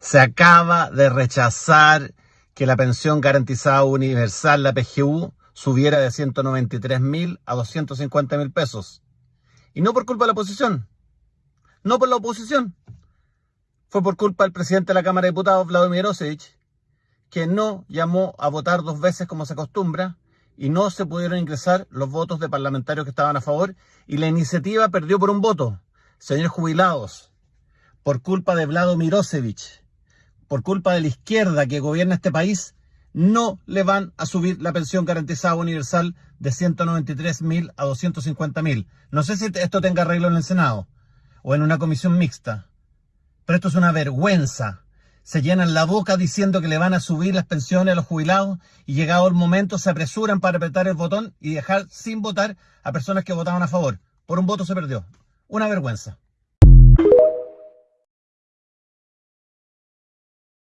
Se acaba de rechazar que la pensión garantizada universal, la PGU, subiera de 193 mil a 250 mil pesos. Y no por culpa de la oposición. No por la oposición. Fue por culpa del presidente de la Cámara de Diputados, Vladimir Osevich, que no llamó a votar dos veces como se acostumbra y no se pudieron ingresar los votos de parlamentarios que estaban a favor y la iniciativa perdió por un voto. Señores jubilados, por culpa de Vladimir Mirosevic, por culpa de la izquierda que gobierna este país, no le van a subir la pensión garantizada universal de 193 mil a 250 mil. No sé si esto tenga arreglo en el Senado o en una comisión mixta, pero esto es una vergüenza se llenan la boca diciendo que le van a subir las pensiones a los jubilados y llegado el momento se apresuran para apretar el botón y dejar sin votar a personas que votaban a favor. Por un voto se perdió. Una vergüenza.